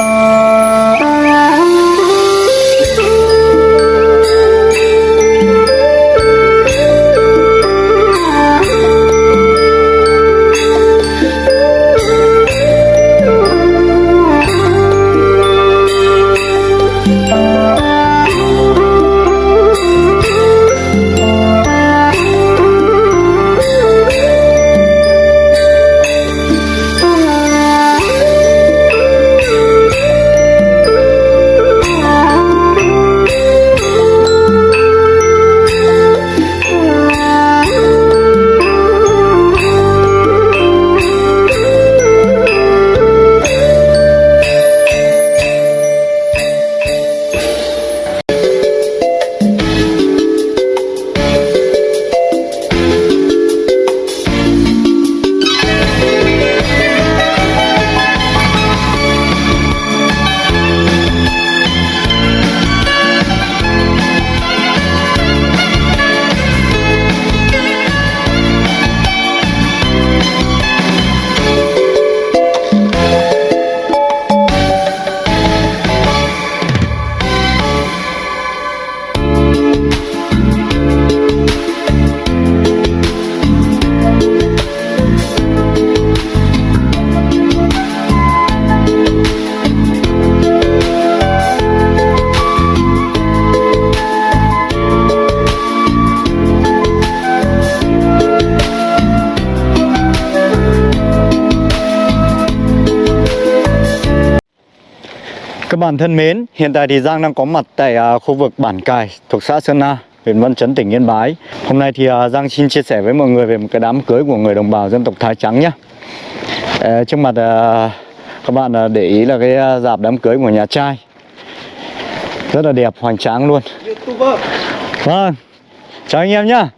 Các bạn thân mến, hiện tại thì Giang đang có mặt tại uh, khu vực Bản Cài thuộc xã Sơn Na, huyện Văn Chấn, tỉnh Yên Bái. Hôm nay thì uh, Giang xin chia sẻ với mọi người về một cái đám cưới của người đồng bào dân tộc Thái Trắng nhé. Uh, ờ, trước mặt à, các bạn để ý là cái dạp đám cưới của nhà trai. Rất là đẹp, hoành tráng luôn. Vâng, chào anh em nhá.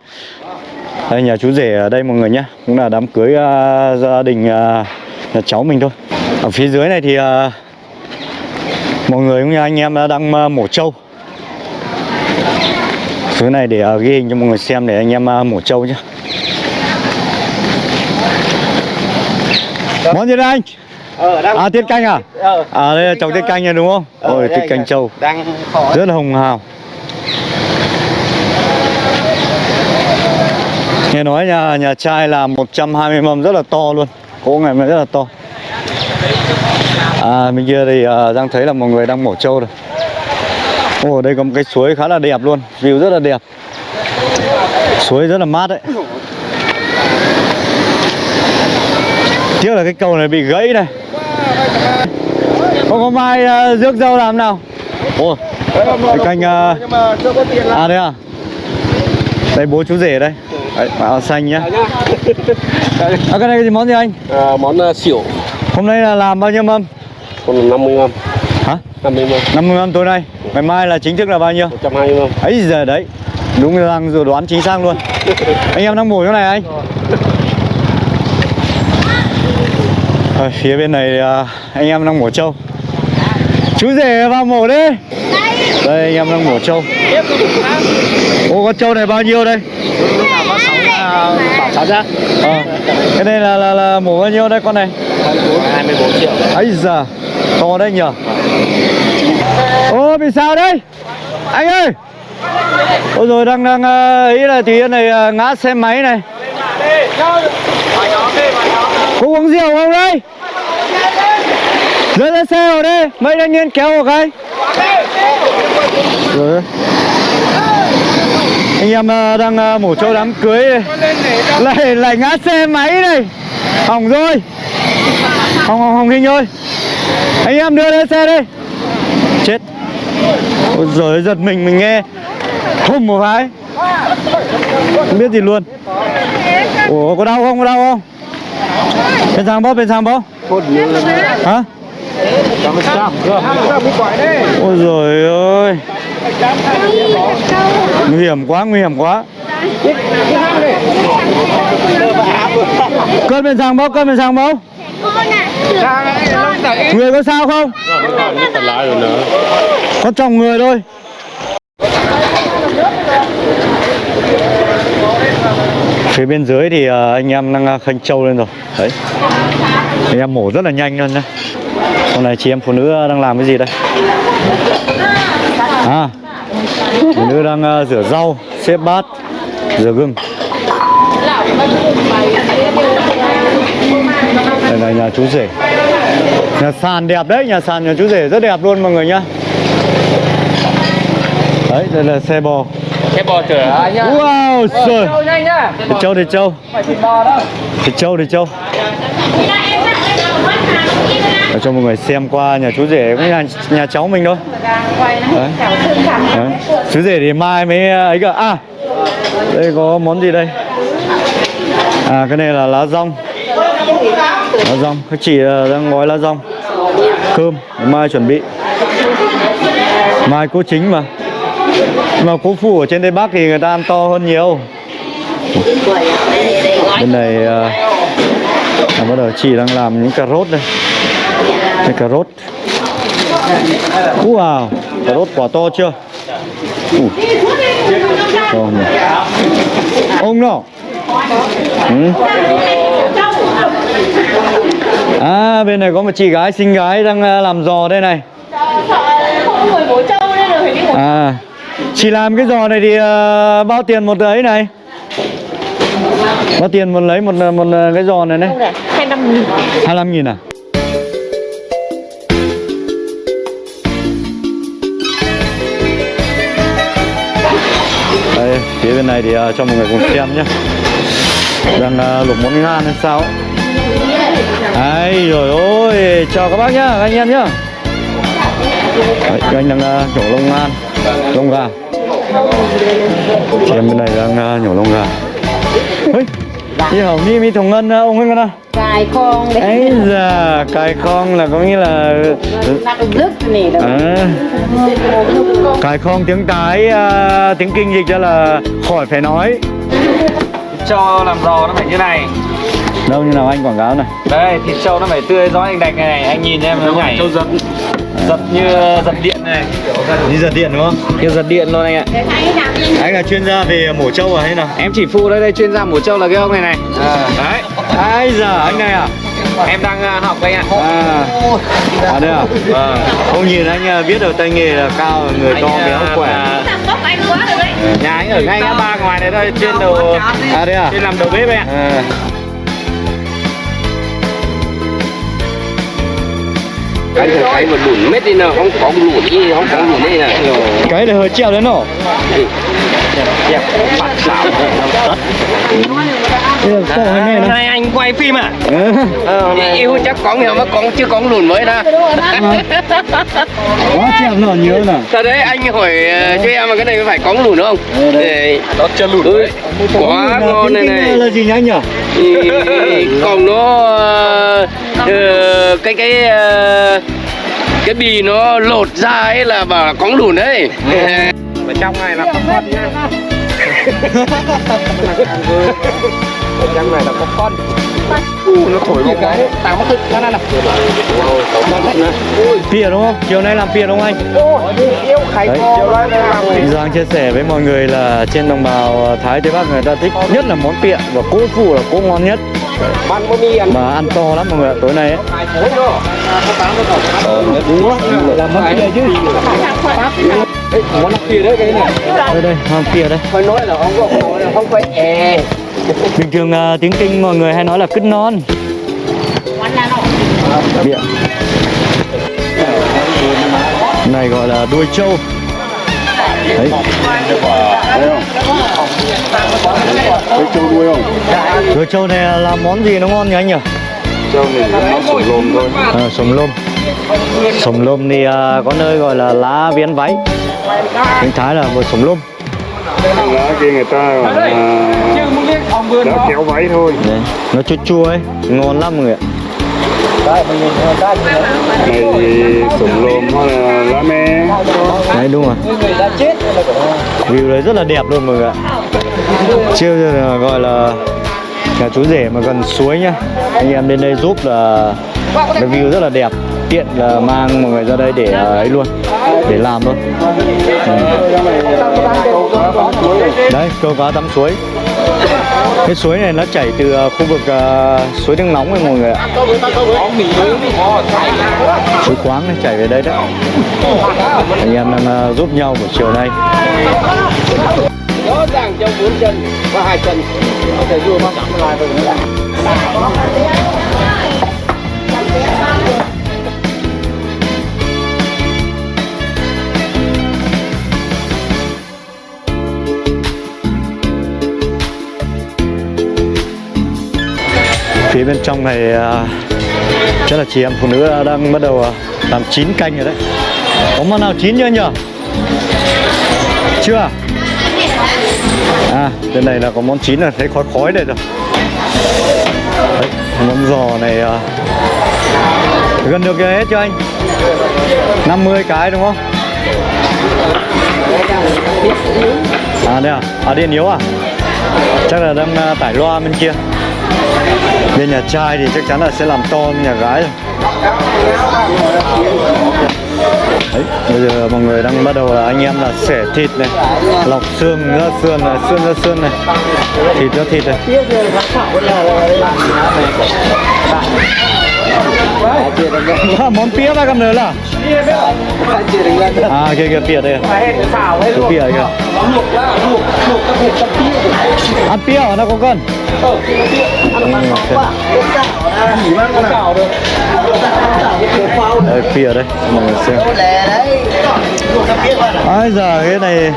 Đây nhà chú rể ở đây mọi người nhé, cũng là đám cưới gia đình nhà cháu mình thôi. Ở phía dưới này thì mọi người cũng như anh em đang ờ, mổ trâu Thứ này để ờ, ghi hình cho mọi người xem để anh em ờ, mổ trâu nhé Món gì đây anh? Ờ, đang À tiết canh à? Ờ, À đây là trồng tiết canh này đúng không? Ờ, Ôi tiết canh anh trâu đang khó. Rất là hồng hào Nghe nói nhà nhà trai là 120 mâm rất là to luôn Cỗ ngày mới rất là to À bên kia thì uh, Giang thấy là mọi người đang mổ trâu rồi. Ồ đây có một cái suối khá là đẹp luôn View rất là đẹp. Suối rất là mát đấy. Tiếc là cái cầu này bị gãy này. Không có mai uh, rước dâu làm nào? Ồ cái canh uh, tiền À đây à. Đây bố chú rể đây. Đấy, áo xanh nhá. Nhá. À cái này cái gì món gì anh? À, món uh, xỉu. Hôm nay là làm bao nhiêu mâm còn 50 mâm. Hả? 50 mâm, 50 mâm tối nay Ngày mai là chính thức là bao nhiêu? 120 mâm. ấy giờ đấy. Đúng là dự đoán chính xác luôn. Anh em đang mổ chỗ này anh. Ở phía bên này à, anh em đang mổ trâu. Chú rể vào mổ đi. Đây anh em đang mổ trâu. Ô con trâu này bao nhiêu đây? Có 6 là bảo cháu ra. Ờ. cái này là, là là mổ bao nhiêu đây con này? 24 triệu. ấy giờ to đấy nhờ. Ô, bị sao đây anh ơi! Ôi rồi đang đang ờ, ý là thì này ờ, ngã xe máy này. Có uống rượu không đây rơi ra xe vào đây, mấy thanh niên kéo vào cái rồi. Anh em ờ, đang mổ trâu đám cưới. Này. lại lại ngã xe máy này. Hỏng rồi. Hỏng hỏng hỏng hình ơi anh em đưa lên xe đi chết. Ôi giời, giật mình mình nghe. Hùng một cái. Không biết gì luôn. Ủa, có đau không? Có đau không? Bên sang bóp, bên sang bóp. Hả? Ôi giời ơi. Nguy hiểm quá, nguy hiểm quá. Cơn bên sang bóp cơn bên sang bóp người có sao không? Có chồng người thôi. Phía bên dưới thì ờ, anh em đang ờ, khanh trâu lên rồi. Đấy. Anh em mổ rất là nhanh luôn nhá. Hôm nay chị em phụ nữ đang làm cái gì đây? À, phụ nữ đang ờ, rửa rau, xếp bát, rửa gừng. Nhà chú rể. Nhà sàn đẹp đấy, nhà sàn nhà chú rể rất đẹp luôn mọi người nhá. Đấy, đây là xe bò. Cái bò chở anh nhá. Wow, trời. Nhanh nhá. Thịt trâu, thịt trâu, Phải thịt bò đâu. thịt trâu, thịt trâu. Để cho mọi người xem qua nhà chú rể cũng nhà, nhà cháu mình thôi. Đấy. Đấy. Chú rể thì mai mới ấy cả. À, đây có món gì đây? À, cái này là lá rong. Lá rong, các chị ờ, đang gói lá rong. Cơm, mai chuẩn bị. Mai cố chính mà. Nhưng mà cố phụ ở trên Tây Bắc thì người ta ăn to hơn nhiều. Bên này ờ, là bắt đầu chị đang làm những cà rốt đây. Cái cà rốt. Wow, cà rốt quả to chưa? Uh. To nhỉ. Ông nào? Ừ. À, bên này có một chị gái xinh gái đang ờ, làm giò đây này. không người bố trâu nên là phải đi một À, chị làm cái giò này thì ờ, bao tiền một ấy này? Bao tiền một lấy một một cái giò này này? này hai năm nghìn 25 nghìn à? Đây, phía bên này thì ờ, cho mọi người cùng xem nhé Đang ờ, luộc món ngan hay sao ấy. Đấy, rồi ôi, chào các bác nhá, các anh em nhá. Đấy, các anh đang ờ, nhổ lông ngan, lông gà Chị em bên này đang ờ, nhổ lông gà Ôi, đi hỏng đi mi thùng ngân ờ, ông ấy ngân à cài con để ấy giờ cài con là có nghĩa là à, cài con tiếng cái à, tiếng kinh dịch ra là khỏi phải nói. Cho làm giò nó phải như này. Đâu như nào anh quảng cáo này Đây, thịt trâu nó phải tươi gió anh đạch này này, anh nhìn em nó nhảy. Trâu giật. Giật như giật điện này. đi giật điện đúng không Như giật điện luôn anh ạ. anh là chuyên gia về mổ trâu à hay nào Em chỉ phụ đây đây chuyên gia mổ trâu là cái ông này này. Đấy. ai giờ anh này à Em đang à, học anh ạ. à à đây à Vâng. không nhìn anh à, biết được tay nghề là cao người to Anh, béo à, khỏe à, Nhà anh ở ngay ngã ba ngoài này thôi, trên đầu à đây à trên làm đầu bếp anh ạ. à. Cái cái mà lùn mết đi nào không có lùn đi không có lùn đi này cái này hơi treo đấy nổ Này này anh quay phim à? Ừ. yêu chắc có nhiều mà con chưa có lùn mới đó. Quá treo lợn nhớ nè. Thật đấy anh hỏi ờ, cho em mà cái này phải có lùn đúng không? Để Đó chưa lùn. ừ, quá ngon này này. là gì nhá nhỉ Ừ, còn nó ờ, ờ, cái cái ờ, cái bì nó lột ra ấy là bảo là có lùn đấy Ở trong này là con con nhá. trong này là có con. U nó thổi bóng cái. Tao mất nó là Pìa đúng không? Chiều nay làm pìa đúng không anh? yêu Đấy. Giang chia sẻ với mọi người là trên đồng bào Thái Tây Bắc người ta thích nhất là món pịa và cỗ phụ là cỗ ngon nhất mà ăn to lắm mọi người ạ tối nay ấy. Đó. Đúng quá, làm món pịa chứ. Đấy, món kia đấy cái này. Đây đây, món pịa đây. phải nói là không có không phải è Bình thường à, tiếng Kinh mọi người hay nói là cứt non. Pịa. Này gọi là đuôi trâu. Đấy. Đuôi trâu này là món gì nó ngon nhỉ anh nhỉ? Cho mình nó sủng lồm thôi. À, sồng lôm sồng lôm thì à, có nơi gọi là lá viến váy tiếng thái là một sồng lôm lá kia người ta gọi là lá kéo váy thôi. Đấy, nó chua chua ấy ngon lắm mọi người ạ. Này sủng lồm hoặc là lá me. Đấy đúng rồi. View đấy rất là đẹp luôn mọi người ạ. Chưa gọi là nhà chú rể mà gần suối nhá. Anh em đến đây giúp là cái view rất là đẹp. Tiện là mang mọi người ra đây để à, ấy luôn để làm thôi. Ừ. đấy câu cá tắm suối. Cái suối này nó chảy từ ờ, khu vực uh, suối nước nóng này mọi người ạ. Suối quáng này chảy về đây đấy. Anh em đang uh, giúp nhau buổi chiều nay. rõ ràng trong bốn chân và hai chân có thể vua mang lại với phía bên trong này à, chắc là chị em phụ nữ đang bắt đầu à, làm chín canh rồi đấy. Có món nào chín chưa nhỉ? Chưa à? à? Bên này là có món chín là thấy khói khói đây rồi. Đấy, món giò này à, gần được hết chưa anh? 50 cái đúng không? À đây à? À điện yếu à? Chắc là đang à, tải loa bên kia bên nhà trai thì chắc chắn là sẽ làm to bên nhà gái Đấy, bây giờ mọi người đang bắt đầu là anh em là xẻ thịt này lọc xương ra xương này xương ra xương này. Thịt ra thịt này. Ờ, món pía ba cầm nữa là à, à kia kia pía đây à? cái pía kìa. Ăn pía hả? Nó có cân? Đây, pía đây. Mọi người xem. Ai giờ cái này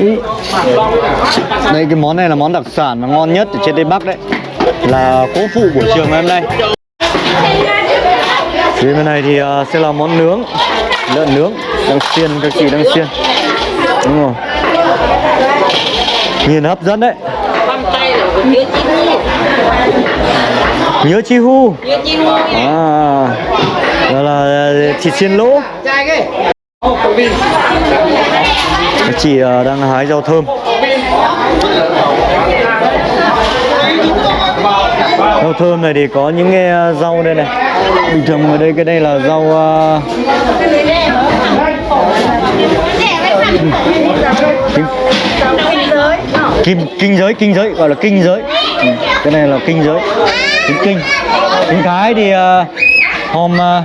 Ý. đây, cái món này là món đặc sản mà ngon nhất ở trên tây bắc đấy là cố phụ buổi trường ngày hôm nay. Phía bên này thì uh, sẽ là món nướng lợn nướng đang xiên các chị đang xiên. Đúng rồi. Nhìn hấp dẫn đấy. Nhớ chi hu. À đó là à, thịt xiên lỗ. Các chị à, đang hái rau thơm. Rau thơm này thì có những cái à, rau đây này. Bình thường ở đây cái đây là rau à, kim kinh giới kinh giới gọi là kinh giới. Ừ, cái này là kinh giới. Trứng kinh. Trứng cái thì uh, hôm uh,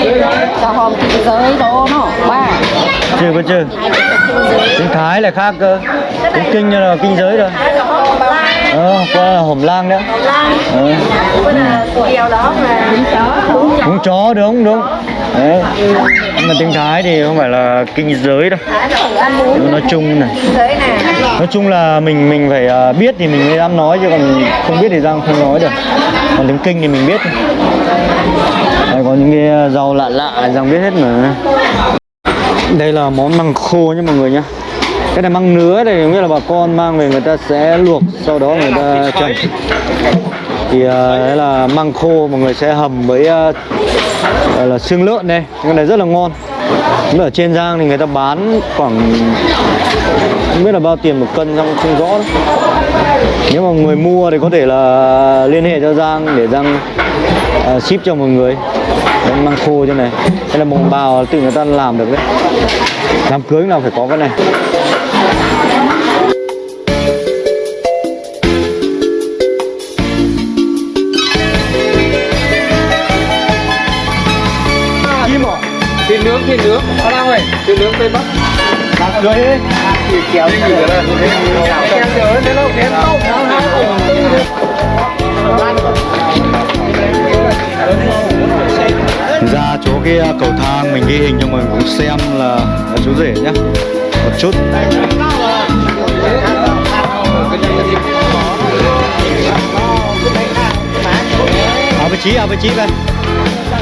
kinh giới đó nó ba chưa có chưa? Trứng thái là khác cơ. Trứng kinh là kinh giới rồi ờ qua là hổm lang. Nữa ờ. Điều đó là bún chó Bún chó. Đúng đúng Đấy. Nhưng mà tiếng Thái thì không phải là kinh giới đâu. Nói chung này. Nói chung là mình mình phải à, biết thì mình mới dám nói chứ còn không biết thì giang không nói được. Còn tiếng kinh thì mình biết đây có những cái rau lạ lạ giang biết hết mà. Đây là món măng khô nhé mọi người nhá cái này măng nứa này nghĩa là bà con mang về người ta sẽ luộc sau đó người ta trần thì uh, đấy là măng khô mọi người sẽ hầm với uh, gọi là xương lợn đây. Cái này rất là ngon. Ở trên Giang thì người ta bán khoảng không biết là bao tiền một cân Giang không rõ đó. Nếu mà người mua thì có thể là liên hệ cho Giang để Giang uh, ship cho mọi người. Đấy, măng khô cho này. Đây là bồng bào tự người ta làm được đấy. Đám cưới nào phải có cái này. Thịt nướng. Thịt nướng ở đâu rồi thịt nướng tây bắc. Đám cưới ấy thì kéo đi người ta kéo nhớ thế đâu kéo tông ra chỗ cái à, cầu thang mình ghi hình cho mọi người cùng xem là, là chú rể nhá. Một chút. À vị trí à vị trí đây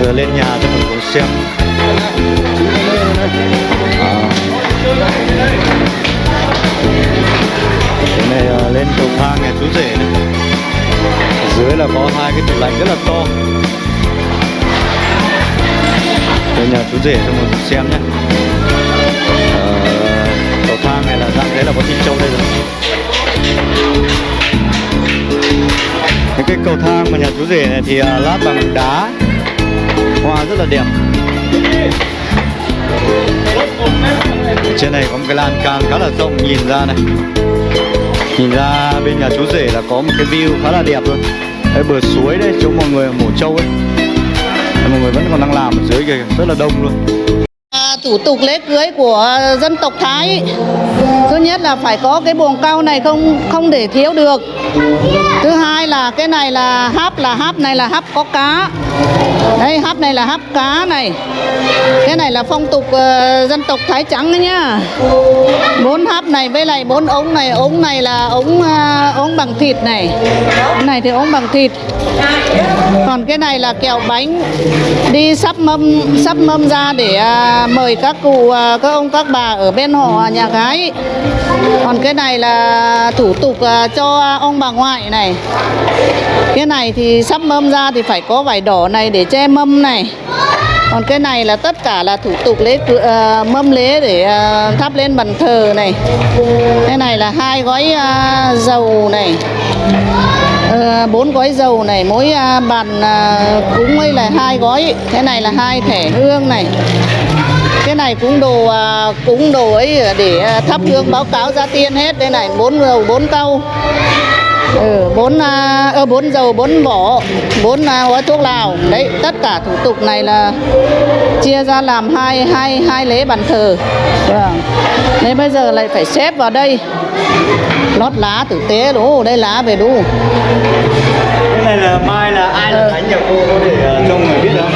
vừa lên nhà cho mình cùng xem. Cái này ờ, lên cầu thang nhà chú rể này. Ở dưới là có hai cái tủ lạnh rất là to. Đây nhà chú rể cho mọi người xem nhé. Ờ, cầu thang này là dạng thế là có thịt trâu đây rồi. Những cái cầu thang mà nhà chú rể này thì ờ, lát bằng đá. Hoa rất là đẹp trên này có một cái lan can khá là rộng nhìn ra này. Nhìn ra bên nhà chú rể là có một cái view khá là đẹp luôn. Đây bờ suối đấy chỗ mọi người mổ trâu ấy. Đây, mọi người vẫn còn đang làm ở dưới kìa rất là đông luôn. À, thủ tục lễ cưới của dân tộc Thái thứ nhất là phải có cái buồng cao này không không để thiếu được. Thứ hai là cái này là háp là háp này là háp có cá đây hấp này là hấp cá này. Cái này là phong tục uh, dân tộc Thái trắng đấy nhá. Bốn hấp này với lại bốn ống này. Ống này là ống uh, ống bằng thịt này. Cái này thì ống bằng thịt. Còn cái này là kẹo bánh. Đi sắp mâm sắp mâm ra để uh, mời các cụ uh, các ông các bà ở bên họ nhà gái. Còn cái này là thủ tục uh, cho ông bà ngoại này cái này thì sắp mâm ra thì phải có vải đỏ này để che mâm này. Còn cái này là tất cả là thủ tục lễ uh, mâm lễ để uh, thắp lên bàn thờ này. Cái này là hai gói uh, dầu này. Bốn bốn gói dầu này mỗi uh, bàn uh, cúng ấy là hai gói. Cái này là hai thẻ hương này. Cái này cũng đồ à, cúng đồ ấy để à, thắp hương báo cáo gia tiên hết. Đây này bốn dầu bốn câu ừ, bốn à, ơ bốn dầu bốn vỏ bốn à, gói thuốc lào. Đấy tất cả thủ tục này là chia ra làm hai hai hai lễ bàn thờ. Vâng. Nên bây giờ lại phải xếp vào đây. Lót lá tử tế đủ đây lá về đủ cái này là mai là ai là thánh nhà cô có thể uh, cho người biết không?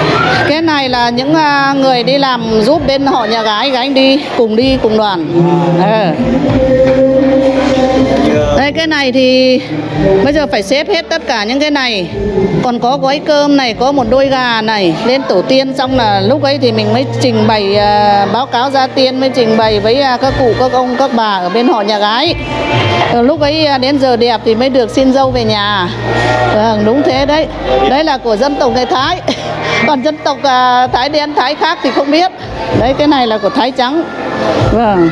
Cái này là những à, người đi làm giúp bên họ nhà gái gái đi cùng đi cùng đoàn. Ờ. Ờ. đây, cái này thì bây giờ phải xếp hết tất cả những cái này. Còn có gói cơm này, có một đôi gà này. Lên tổ tiên xong là lúc ấy thì mình mới trình bày à, báo cáo gia tiên, mới trình bày với à, các cụ, các ông, các bà ở bên họ nhà gái. Ờ, lúc ấy à, đến giờ đẹp thì mới được xin dâu về nhà. Vâng đúng thế đấy. Đấy là của dân tộc người Thái. Còn dân tộc Thái đen, Thái khác thì không biết. Đấy, cái này là của Thái trắng vâng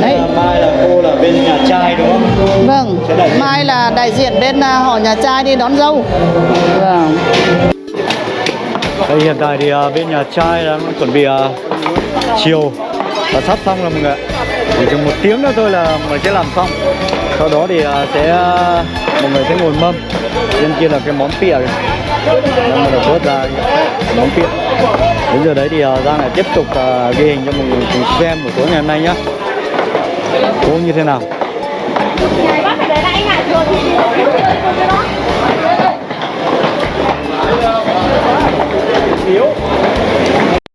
đấy mai là cô là bên nhà trai đúng không vâng mai là đại diện bên à, họ nhà trai đi đón dâu vâng Đây hiện tại thì à, bên nhà trai đang chuẩn bị à, chiều và sắp xong rồi mọi người. Chỉ chừng một tiếng nữa thôi là mọi người sẽ làm xong. Sau đó thì sẽ mọi người sẽ ngồi mâm. Bên kia là cái món pịa kìa. Đang bắt đầu vớt ra món pịa. Đến giờ đấy thì à, Giang lại tiếp tục à, ghi hình cho mọi người cùng xem buổi tối ngày hôm nay nhá. Cô như thế nào?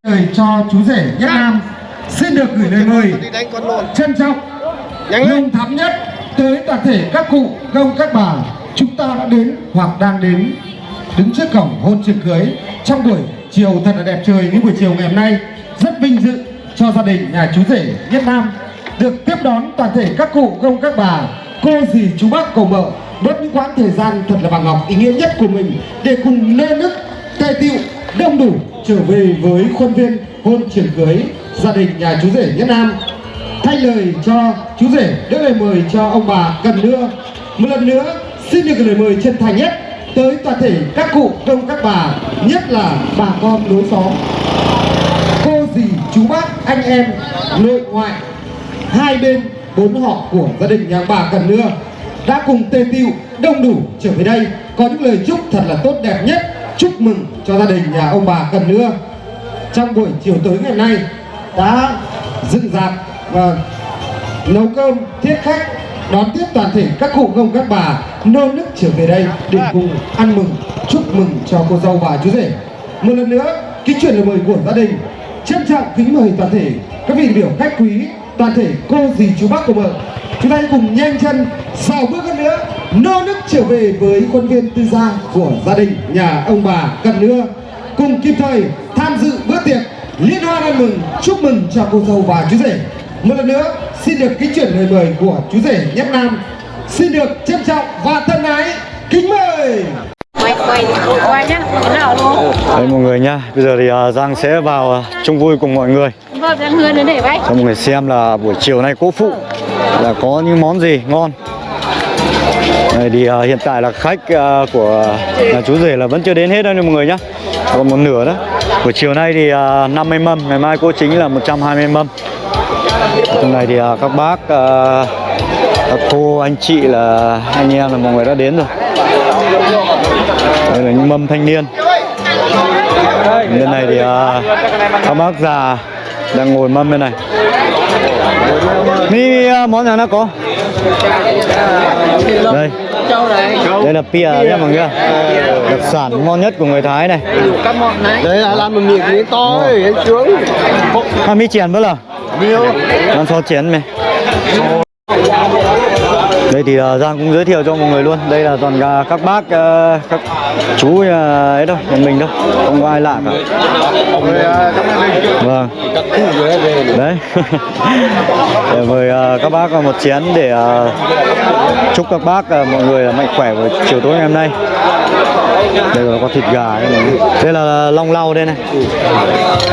lời cho chú rể Nhất Nam xin được gửi lời mời trân trọng nồng thắm nhất tới toàn thể các cụ công các bà chúng ta đã đến hoặc đang đến đứng trước cổng hôn trường cưới trong buổi chiều thật là đẹp trời, những buổi chiều ngày hôm nay rất vinh dự cho gia đình nhà chú rể Nhất Nam được tiếp đón toàn thể các cụ công các bà, cô dì, chú bác, cầu mợ bớt những quãng thời gian thật là bằng ngọc ý nghĩa nhất của mình để cùng nê nức tề tiệu đông đủ trở về với khuôn viên hôn triển cưới gia đình nhà chú rể Nhất Nam. Thay lời cho chú rể đưa lời mời cho ông bà cần đưa một lần nữa, xin được lời mời chân thành nhất tới toàn thể các cụ, công, các bà, nhất là bà con lối xóm. Cô dì, chú bác, anh em, nội ngoại, hai bên bốn họ của gia đình nhà bà Cần Nưa đã cùng tề tiệu đông đủ trở về đây. Có những lời chúc thật là tốt đẹp nhất, chúc mừng cho gia đình nhà ông bà Cần Nưa. Trong buổi chiều tối ngày nay đã dựng dạp và nấu cơm, thiết khách đón tiếp toàn thể các cụ ông, các bà nô nức trở về đây để cùng ăn mừng, chúc mừng cho cô dâu và chú rể. Một lần nữa, kính chuyển lời mời của gia đình, trân trọng kính mời toàn thể các vị biểu khách quý, toàn thể cô dì chú bác của vợ. Chúng ta hãy cùng nhanh chân sau bước hơn nữa, nô nức trở về với khuôn viên tư gia của gia đình, nhà ông bà cần nữa. Cùng kịp thời tham dự bữa tiệc, liên hoan ăn mừng, chúc mừng cho cô dâu và chú rể. Một lần nữa xin được kính chuyển lời mời của chú rể nhất nam. Xin được trân trọng và thân ái kính mời. Nhá Đây mọi người nha, bây giờ thì à, Giang sẽ vào à, chung vui cùng mọi người. Vâng cho mọi người xem là buổi chiều nay cô phụ là có những món gì ngon. Đây thì à, hiện tại là khách à, của nhà chú rể là vẫn chưa đến hết đâu nha mọi người nhá. Còn một nửa đó buổi chiều nay thì à, 50 mâm ngày mai cô chính là 120 mâm hôm nay thì à, các bác à, các cô anh chị là anh em là mọi người đã đến rồi. Đây là những mâm thanh niên. Bên này thì à, các bác già đang ngồi mâm bên này. Ni món nào nó có? Đây. Đây là pia nhé mọi người đặc sản ngon nhất của người Thái này. Đấy là làm một miệng to sướng à, mi chén bữa là con so chén mày đây thì uh, Giang cũng giới thiệu cho mọi người luôn. Đây là toàn các bác uh, các chú uh, ấy đâu nhà mình đâu không có ai lạ cả. Vâng. Đấy. Để mời các bác một chén để chúc các bác mọi người là mạnh khỏe vào chiều tối ngày hôm nay. Đây là có thịt gà đây, này. đây là long lau đây này.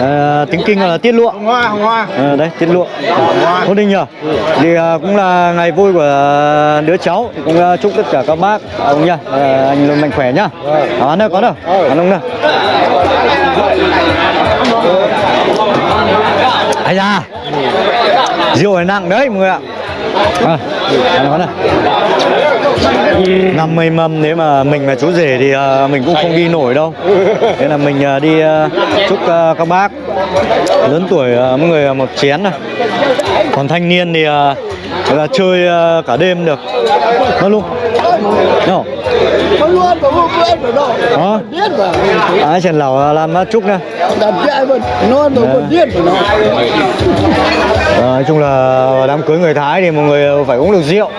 À, tiếng kinh là tiết lụa. Hoa hoa. À, đấy tiết lụa. Cô Đinh nhờ? Thì cũng là ngày vui của Ờ, đứa cháu thì cũng ờ, chúc tất cả các bác à, ông nha ờ, anh luôn mạnh khỏe nhá. Đó ăn có đâu ăn không nào ai da. Rượu này nặng đấy mọi người ạ. À, ăn nó này 50 mâm nếu mà mình là chú rể thì uh, mình cũng không đi nổi đâu. Nên là mình uh, đi uh, chúc uh, các bác lớn tuổi uh, mỗi người một chén này còn thanh niên thì uh, là chơi ờ, cả đêm được. Nó luôn. No. không? Luôn có đâu đó biết mà ai chèn lẩu làm mát chúc nè đặt ờ, nó biết nói chung là đám cưới người Thái thì mọi người phải uống được rượu.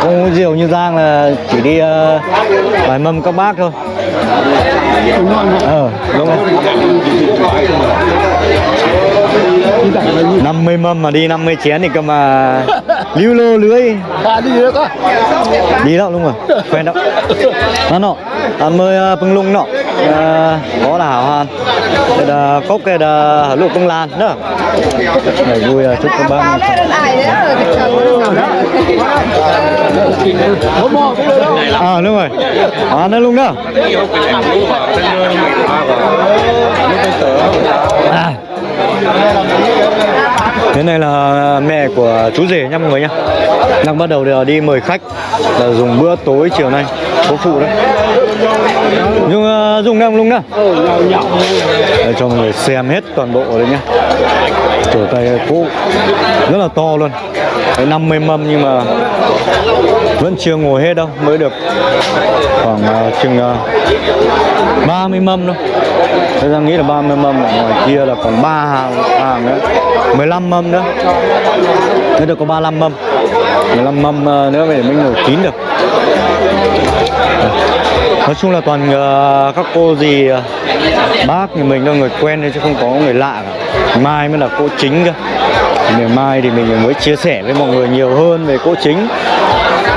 Không uống rượu như Giang là chỉ đi ờ, uh, vài mâm các bác thôi. Ờ đúng không? 50 mâm mà đi 50 chén thì cơ mà lưu lô lưới. À đi được á đi đâu đúng rồi quen đâu nó nọ ăn mơ bưng lung nọ. Ờ, có là hảo hàn. Đây là cốc cái là lụa công lan nữa này vui à, chúc các bác. À đúng rồi. À nó luôn đó. À. Thế này là mẹ của chú rể nha mọi người nha Đang bắt đầu đi mời khách là dùng bữa tối chiều nay. Cô phụ đấy. Nhưng uh, dùng ờ, đang luôn nữa Để cho mọi người xem hết toàn bộ đấy nhá. Chỗ tay cũ Rất là to luôn. 50 mâm nhưng mà vẫn chưa ngồi hết đâu Mới được khoảng uh, chừng à, uh, 30 mâm thôi. Thế ra nghĩ là 30 mâm ở ngoài kia là còn 3 hàng, hàng nữa. 15 mâm nữa. Thế được có 35 mâm. 15 mâm uh, nữa để mình ngồi kín được. Nói chung là toàn uh, các cô gì uh, bác thì mình là người quen thôi chứ không có người lạ cả. Mai mới là cô chính cơ. Ngày mai thì mình mới chia sẻ với mọi người nhiều hơn về cô chính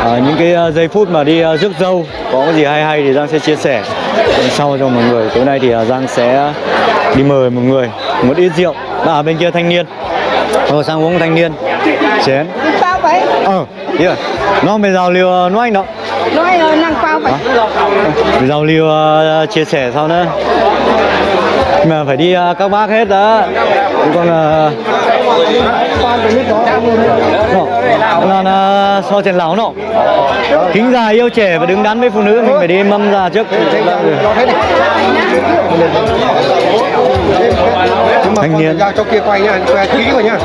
à, những cái uh, giây phút mà đi uh, rước dâu có cái gì hay hay thì Giang sẽ chia sẻ. Sau cho mọi người tối nay thì Giang sẽ đi mời một người một ít rượu. À, ở bên kia thanh niên. Rồi sang uống thanh niên. Chén. Bao vậy? Ờ rồi nó bây giờ liều nói anh đó. Nói ờ, năng bao vậy? Bây giờ liều chia sẻ sau nữa. Mà phải đi các bác hết đó. Còn uh, nó là so chèn lão nọ. Kính già yêu trẻ và đứng đắn với phụ nữ, mình phải đi mâm già trước. Thanh niên. Ra cho kia quay nha quay kỹ rồi nha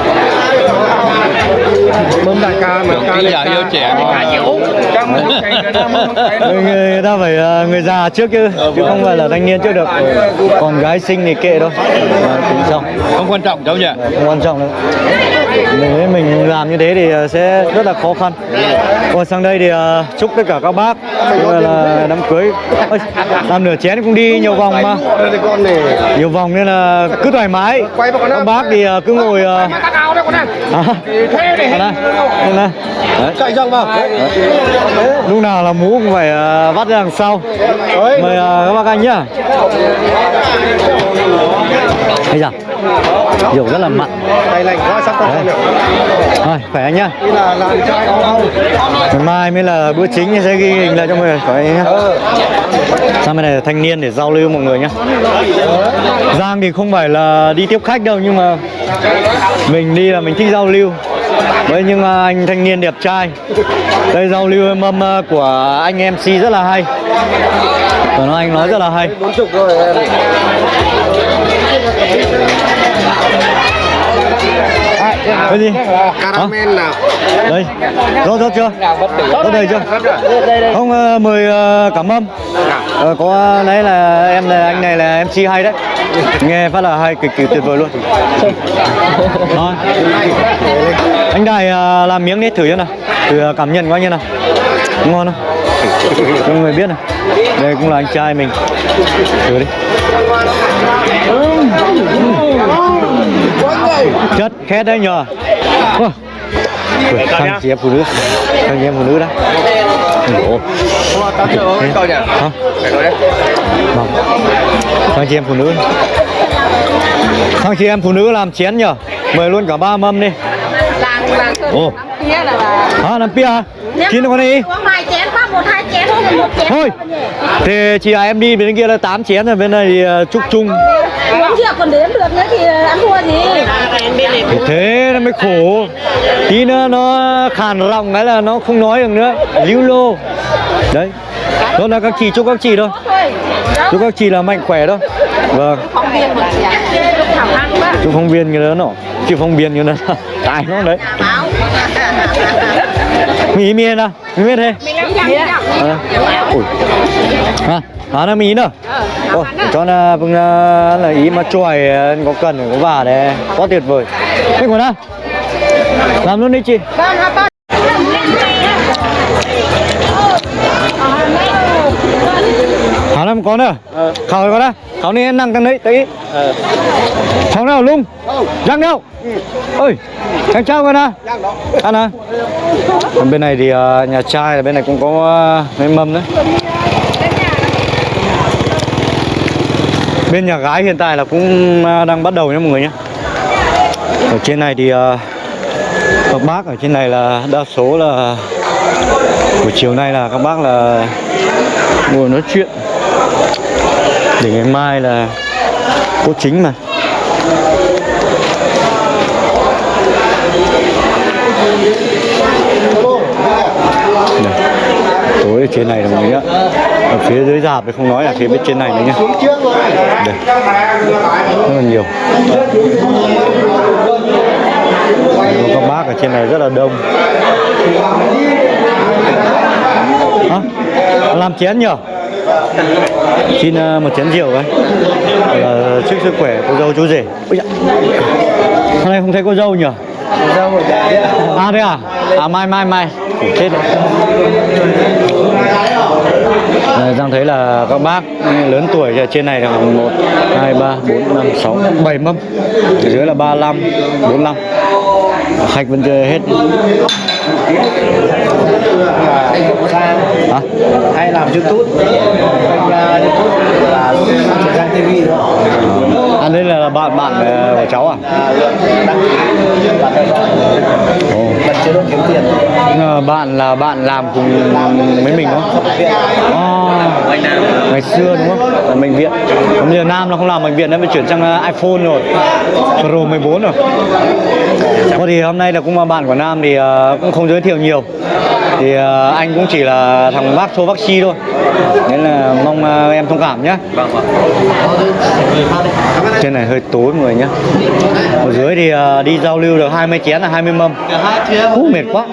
mâm đại ca mà ca giờ yêu trẻ người, người ta phải ờ, người già trước chứ chứ không phải là thanh niên trước được. Còn gái sinh thì kệ tính sau không quan trọng đâu nhỉ? Không quan trọng đâu. Nếu mình làm như thế thì ờ, sẽ rất là khó khăn. Còn sang đây thì ờ, chúc tất cả các bác là, đám cưới. Ôi, làm nửa chén cũng đi nhiều vòng mà. Con này nhiều vòng nên là cứ thoải mái. Các bác thì ờ, cứ ngồi ờ, à, đây này. Đấy. chạy rong vào. Lúc nào là mũ cũng phải ờ, vắt ra đằng sau. Mời ờ, các bác anh nhá. Thấy chưa rượu rất là mặn. Đây lành quá sắp Đấy. Rồi, khỏe anh nhá. Ngày mai mới là bữa chính sẽ ghi hình lại cho mọi người khỏe anh nhá. Sang bên này là thanh niên để giao lưu mọi người nhá. Giang thì không phải là đi tiếp khách đâu nhưng mà mình đi là mình thích giao lưu với những à, anh thanh niên đẹp trai, đây giao lưu em âm à, của anh MC rất là hay. Và nó anh nói rất là hay. Bốn chục rồi em cái gì Caramel nào? Đây. Rót rót chưa? Rót đầy chưa? Không ờ, mời ờ, cảm ơn Ờ, có đấy là em là anh này là MC hay đấy. Nghe phát là hay cực kỳ tuyệt vời luôn. Rồi. anh đài làm miếng đi thử cho nào. Thử cảm nhận coi như nào. Ngon không? Cho mọi người biết này. Đây cũng là anh trai mình. Thử đi chất khét đấy nhờ Ôi. Ui, thằng chị em phụ nữ thằng chị em phụ nữ đó Ủa. Hả? Vâng. Thằng chị em phụ nữ Thằng chị em phụ nữ làm chén nhờ Mời luôn cả ba mâm đi Ồ. là Hả làm pia hả? Chín con đi uống hai chén phát một hai thôi Thì chị à em đi bên kia là 8 chén rồi bên này thì chúc chung uống rượu còn đếm được nữa thì ăn thua gì? Thế nó mới khổ. Tí nữa nó khàn ròng cái là nó không nói được nữa. Lưu lô. Đấy. Đó là các chị chúc các chị thôi. Chúc các chị là mạnh khỏe thôi Vâng. Chúc phóng viên cái đó nọ. Chứ phóng viên cái đó Tài nó đấy Mì mì nào. Mì mì thế. À, ui. À, à, nó mì nữa? Ôi, cho nó vâng là là ý mà chuồi có cần có vả đấy. Quá tuyệt vời. Thế còn nào làm luôn đi chị Hả làm có nữa Khảo có đó Khảo này năng tăng đấy tí Khảo nào lung? Răng đâu? Ơi Chàng trao con à Ăn à bên này thì ờ, nhà trai bên này cũng có uh, mấy mâm đấy. Bên nhà gái hiện tại là cũng ờ, đang bắt đầu nhé mọi người nhé ở trên này thì ờ, các bác ở trên này là đa số là buổi chiều nay là các bác là ngồi nói chuyện để ngày mai là có chính mà. Này. tối ở trên này là mọi nhá. Ở phía dưới dạp thì không nói là phía bên trên này nữa nhá. Đây. Rất là nhiều. Đây, các bác ở trên này rất là đông. Hả? làm chén nhở? Xin ờ, một chén rượu ấy là chúc sức khỏe cô dâu chú rể. Ôi dạ. hôm nay không thấy cô dâu nhở à thế à? À mai mai mai. Ủa, chết rồi. Giang thấy là các bác lớn tuổi ở trên này là 1, 2, 3, 4, 5, 6, 7 mâm. Ở dưới là 35, 45 Khách vẫn chưa hết Hả? Hay làm YouTube. Kênh YouTube là Giang TV đó đây là bạn bạn ờ, của cháu à? Oh. Bạn là bạn làm cùng với mình đúng không? Oh. ngày xưa đúng không? Ở bệnh viện. Còn bây giờ Nam nó không làm bệnh viện, nó phải chuyển sang ờ, iPhone rồi. Pro 14 rồi. Có thì hôm nay là cũng là bạn của Nam thì cũng không giới thiệu nhiều. Thì ờ, anh cũng chỉ là thằng bác số Bác Chi thôi. Nên là mong ờ, em thông cảm nhé. Trên này hơi tối mọi người nhé. Ở dưới thì ờ, đi giao lưu được 20 chén là 20 mâm. Hú, mệt quá.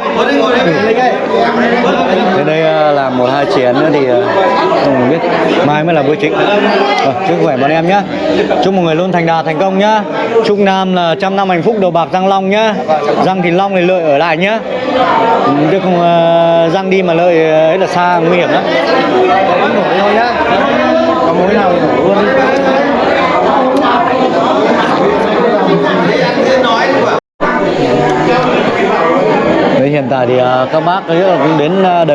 Đến đây là một hai chén nữa thì không biết mai mới là bữa chính. Rồi, chúc khỏe bọn em nhé. Chúc mọi người luôn thành đạt thành công nhá. Chúc Nam là trăm năm hạnh phúc đầu bạc răng long nhá. Răng thì long thì lợi ở lại nhá. Ừ, chứ không ờ, đi mà lợi ờ, ấy là xa nguy hiểm lắm. Nổi thôi nhá Có mối nào thì nổi luôn đi Đấy, hiện tại thì ờ, các bác ấy cũng đến ờ,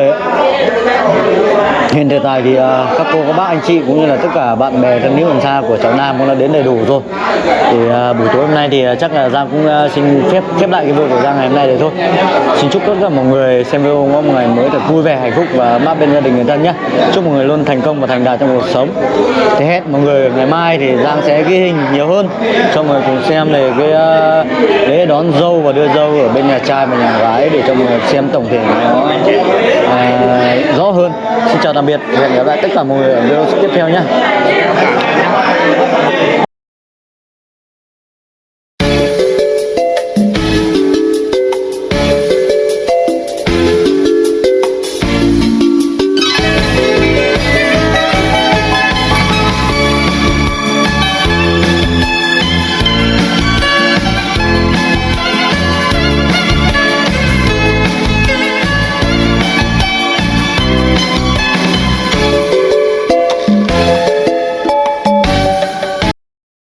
hiện Hiện tại thì uh, ờ, các cô, các bác, anh chị cũng như là tất cả bạn bè thân hữu gần xa của cháu Nam cũng đã đến đầy đủ rồi. Thì uh, buổi tối hôm nay thì uh, chắc là Giang cũng uh, xin phép khép lại cái video của Giang ngày hôm nay đấy thôi. Xin chúc tất cả mọi người xem video có một ngày mới thật vui vẻ, hạnh phúc và mát bên gia đình người thân nhé. Chúc mọi người luôn thành công và thành đạt trong cuộc sống. Thế hết mọi người ngày mai thì Giang sẽ ghi hình nhiều hơn cho mọi người cùng xem về cái à, lễ đón dâu và đưa dâu ở bên nhà trai và nhà gái để cho mọi người xem tổng thể nó uh, rõ hơn. Xin chào tạm biệt hẹn gặp lại tất cả mọi người ở video tiếp theo nhé.